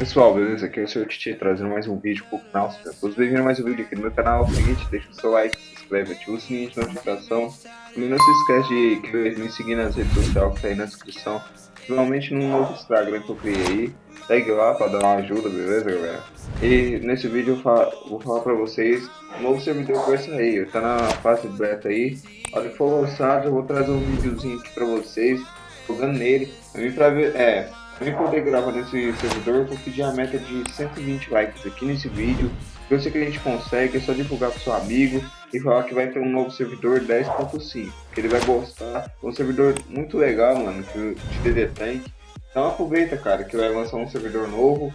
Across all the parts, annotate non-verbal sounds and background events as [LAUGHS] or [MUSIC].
pessoal, beleza? Aqui é o Sr. Titi trazendo mais um vídeo pro canal. Sejam todos bem-vindos a mais um vídeo aqui no meu canal. É o seguinte, deixa o seu like, se inscreve, ativa o sininho de notificação. E não se esquece de me seguir nas redes sociais que tá aí na descrição. Principalmente no novo Instagram que eu criei aí. Segue lá pra dar uma ajuda, beleza, galera? E nesse vídeo eu vou falar pra vocês um novo servidor que vai sair. Tá na fase beta aí. Olha que for lançado, eu vou trazer um videozinho aqui pra vocês. Jogando nele. Pra ver, é, para poder gravar nesse servidor, eu vou pedir a meta de 120 likes aqui nesse vídeo. Eu sei que a gente consegue, é só divulgar para seu amigo e falar que vai ter um novo servidor 10.5, que ele vai gostar. É um servidor muito legal, mano, de DD Tank. Então aproveita, cara, que vai lançar um servidor novo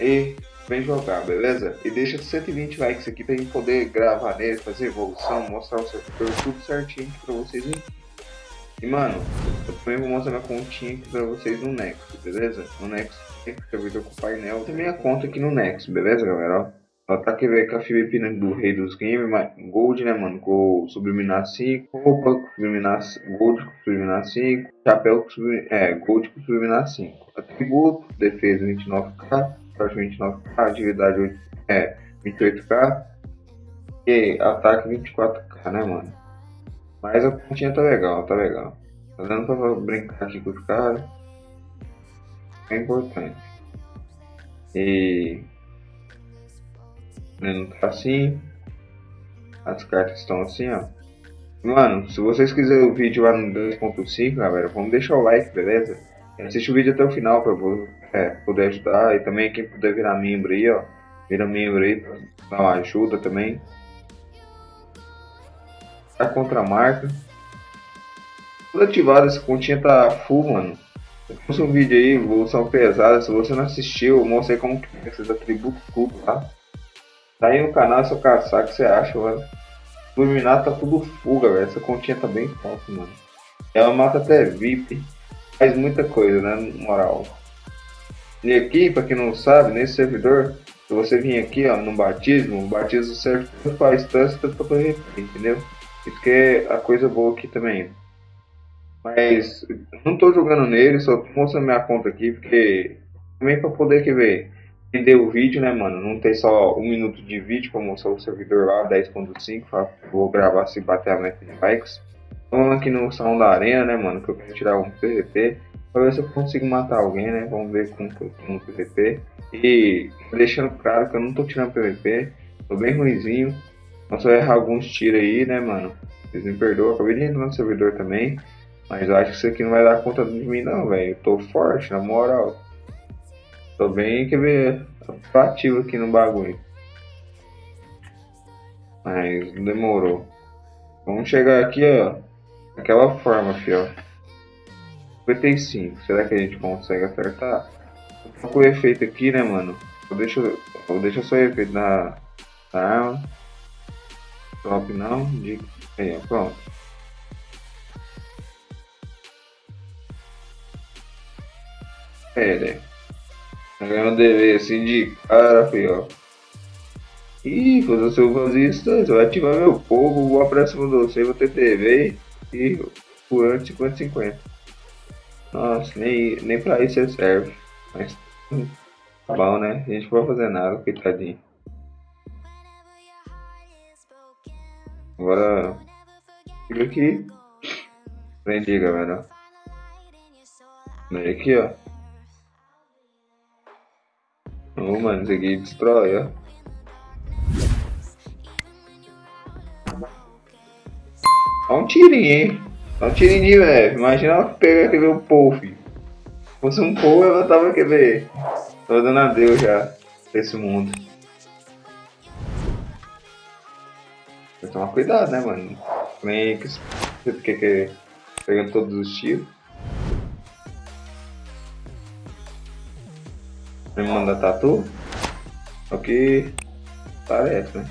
e vem jogar, beleza? E deixa 120 likes aqui pra gente poder gravar nele, fazer evolução, mostrar o servidor tudo certinho para vocês e mano, eu também vou mostrar minha continha aqui pra vocês no Nexo, beleza? No Nexo, servidor com painel. Tem minha conta aqui no Nexo, beleza, galera? Ó, tá aqui, velho, com a Filipina do Rei dos Games, Gold, né, mano? Com Subliminar 5, roupa com Subliminar Gold com Subliminar 5, chapéu com Subliminar, é, Gold com Subliminar 5. Atributo, defesa 29k, forte 29k, atividade 8, é, 28k e ataque 24k, né, mano? Mas a continha tá legal, tá legal. Tá dando pra brincar aqui com os caras. É importante. E. Não tá assim. As cartas estão assim, ó. Mano, se vocês quiserem o vídeo lá no 2.5, galera, vamos deixar o like, beleza? Assiste o vídeo até o final pra é, poder ajudar. E também quem puder virar membro aí, ó. Vira membro aí pra dar uma ajuda também a contramarca. Tudo ativado, essa continha tá full, mano. Pus um vídeo aí, evolução pesada. Se você não assistiu, eu mostrei como que fica esses atributos tudo, tá? Tá aí no canal, se eu caçar, o que você acha, mano? Iluminado tá tudo full, galera. Essa continha tá bem forte, mano. Ela mata até VIP. Faz muita coisa, né? Moral. E aqui, pra quem não sabe, nesse servidor, se você vir aqui, ó, no batismo, o batismo serve pra instância, pra entendeu? Isso que é a coisa boa aqui também. Mas não tô jogando nele, só tô mostrando minha conta aqui, porque também para poder que ver entender o vídeo, né, mano? Não tem só um minuto de vídeo para mostrar o servidor lá, 10.5, vou gravar se bater a meta de likes. Vamos aqui no salão da arena, né, mano? Que eu quero tirar um PVP. Pra ver se eu consigo matar alguém, né? Vamos ver como que eu no PVP. E deixando claro que eu não tô tirando PVP. Tô bem ruimzinho. Nossa, eu errar alguns tiros aí, né, mano? Vocês me perdoam, acabei de entrar no servidor também. Mas eu acho que isso aqui não vai dar conta de mim não, velho. Tô forte, na moral. Tô bem, quer ver, ativo aqui no bagulho. Mas demorou. Vamos chegar aqui, ó. Daquela forma, fio. 55. Será que a gente consegue acertar? Com o efeito aqui, né, mano? Vou deixar, vou deixar só o efeito na, na arma. Top não, de... Ó, pronto. É, né? Tá ganhando dever assim de cara, filho, ó. Ih, quando você fazer isso, você vai ativar meu povo, vou pra de você, vou ter TV e por antes 50 50. Nossa, nem, nem pra isso serve. Mas tá bom, né? A gente não vai fazer nada, coitadinho. Agora, fica aqui. Prendi, galera. Vem aqui, ó. Oh, mano, isso aqui destrói, ó. Dá um tirinho, hein? Dá um tirinho de leve. Imagina ela pegar aquele um pô, filho. Se fosse um pô, ela tava, quer ver? Tô dando adeus já. Esse mundo. Tomar cuidado, né, mano? Nem que que, que pegando todos os tiros. Me manda tatu? O que parece, né?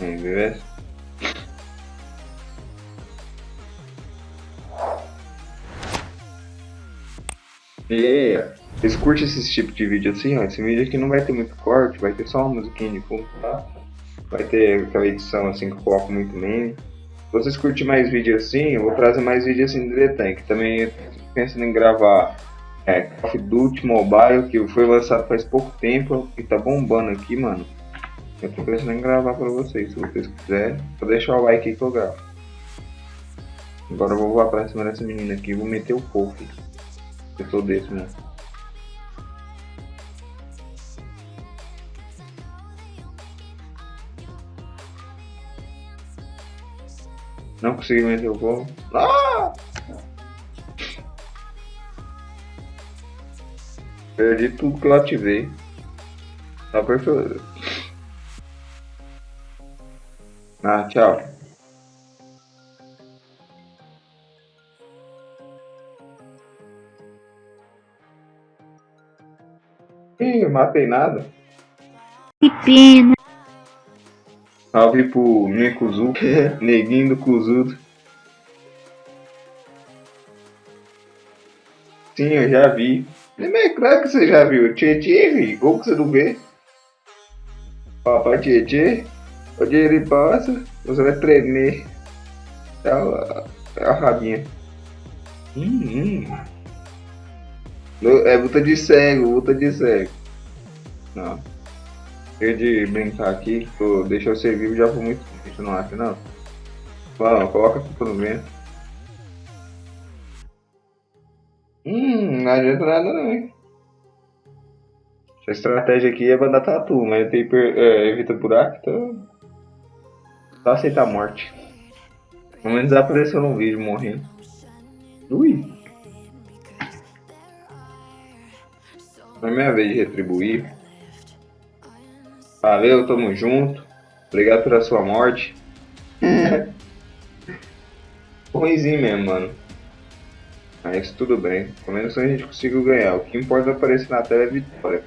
Beleza? E vocês curtem esse tipo de vídeo assim, ó? Esse vídeo aqui não vai ter muito corte, vai ter só uma musiquinha de fundo, tá? vai ter aquela edição assim que eu coloco muito meme. Se vocês curtirem mais vídeo assim, eu vou trazer mais vídeo assim do The Tank. Também pensando em gravar é, Call of Duty Mobile, que foi lançado faz pouco tempo e tá bombando aqui, mano. Eu tô pensando em gravar pra vocês, se vocês quiserem. Vou deixar o like aí que eu gravo. Agora eu vou voar pra cima dessa menina aqui e vou meter o fogo. Eu sou desse, mano. Não consegui meter o fogo. Ah! Perdi tudo que eu ativei. Tá perfeito. Ah, tchau. Ih, matei nada. Que pena. Salve pro Nekuzu, neguinho do Kuzudo. Sim, eu já vi. É claro que você já viu. Tietê, como que você não vê? Papai Tietê, onde ele passa, você vai tremer. É a, é a rabinha. Hum, hum. É luta de cego, luta de cego. Não. Chega de brincar aqui, tô, deixa eu ser vivo já por muito tempo, não acha não? Vamos, coloca a culpa no vento. Hum, não adianta nada não, hein? Essa estratégia aqui é mandar tatu, mas tem é, evita buraco, então. Só aceitar a morte. Pelo menos apareceu no vídeo morrendo. Ui! Não é minha vez de retribuir. Valeu, tamo junto. Obrigado pela sua morte. [LAUGHS] Ruimzinho mesmo, mano. Mas tudo bem. Pelo menos a gente conseguiu ganhar. O que importa aparecer na tela é vitória.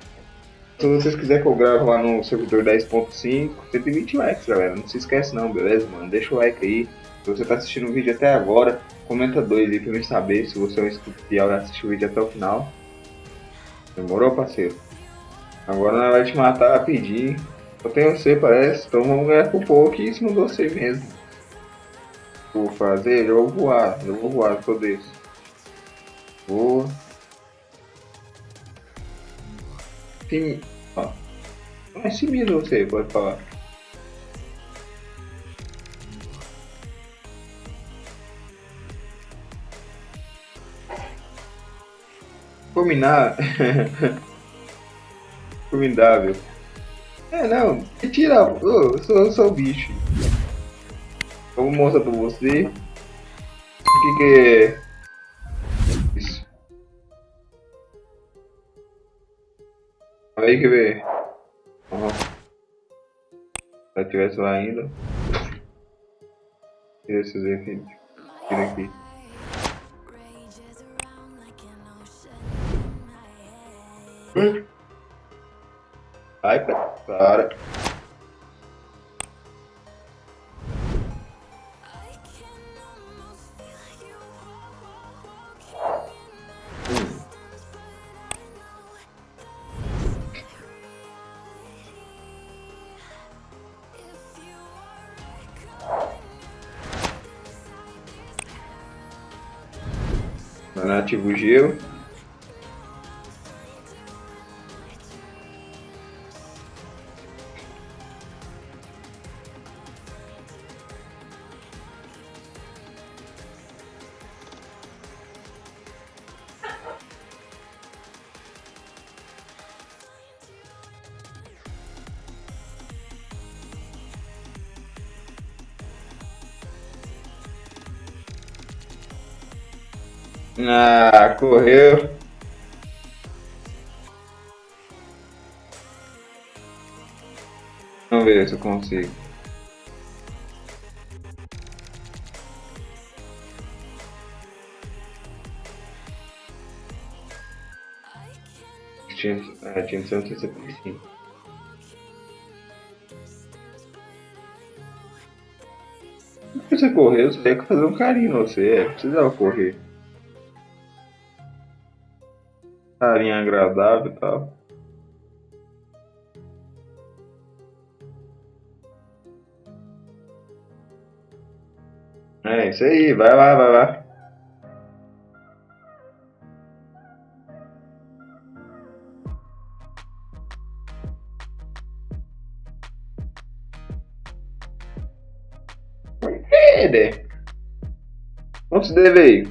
Se vocês quiserem que eu grave lá no servidor 10.5, 120 likes, galera. Não se esquece não, beleza, mano? Deixa o like aí. Se você tá assistindo o vídeo até agora, comenta dois aí pra mim saber se você é um inscrito fiel e assistiu o vídeo até o final. Demorou, parceiro? Agora nós vai te matar rapidinho. Eu tenho você, parece. Então vamos ganhar por pouco e cima de você mesmo. Vou fazer, eu vou voar. Eu vou voar, sou desse. Vou. Sim. Ó. É si mesmo você, pode falar. Combinar. [LAUGHS] Formidável. É, não, tira. Oh, eu sou, eu sou o bicho. Eu vou mostrar pra você. O que, que é. Isso. Aí que ver. Uhum. Se eu tivesse lá ainda. Tira esses efeitos. Tira aqui. Ai, para. Ativa o gelo. Ah, correu. Vamos ver se eu consigo. Tinha, ah, tinha 165. Não precisa correr, você tem que fazer um carinho você, é, precisava correr. carinha agradável, e tal. É isso aí, vai lá, vai lá. Hey there. What's the way?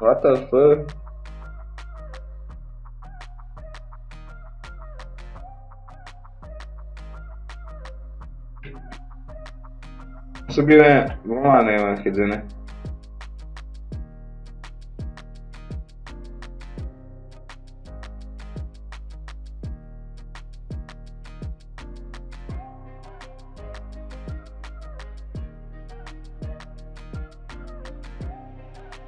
What the fuck? Subiu, é. Vamos lá, né? Quer dizer, né?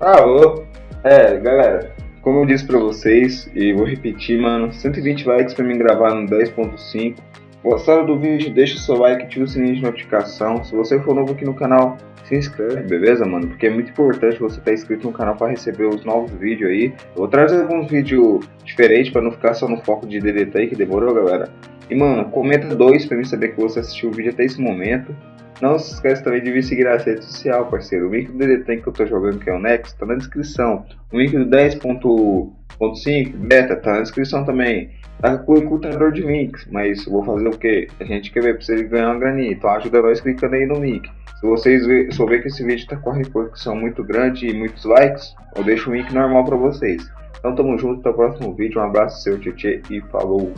Alô? É, galera, como eu disse pra vocês, e vou repetir, mano, 120 likes pra mim gravar no 10.5. Gostaram do vídeo? Deixa o seu like, ativa o sininho de notificação. Se você for novo aqui no canal, se inscreve, beleza, mano? Porque é muito importante você estar tá inscrito no canal para receber os novos vídeos aí. Eu vou trazer alguns vídeos diferentes para não ficar só no foco de DDT aí, que demorou, galera. E, mano, comenta dois para mim saber que você assistiu o vídeo até esse momento. Não se esqueça também de vir seguir a rede social, parceiro. O link do DD que eu tô jogando, que é o Next, tá na descrição. O link do 10.5 beta tá na descrição também. Tá com o encurtador de links, mas vou fazer o que? A gente quer ver pra você ganhar uma graninha. Então ajuda nós clicando aí no link. Se vocês ver que esse vídeo tá com a repercussão muito grande e muitos likes, eu deixo o link normal pra vocês. Então tamo junto, até o próximo vídeo. Um abraço, seu Tietê e falou!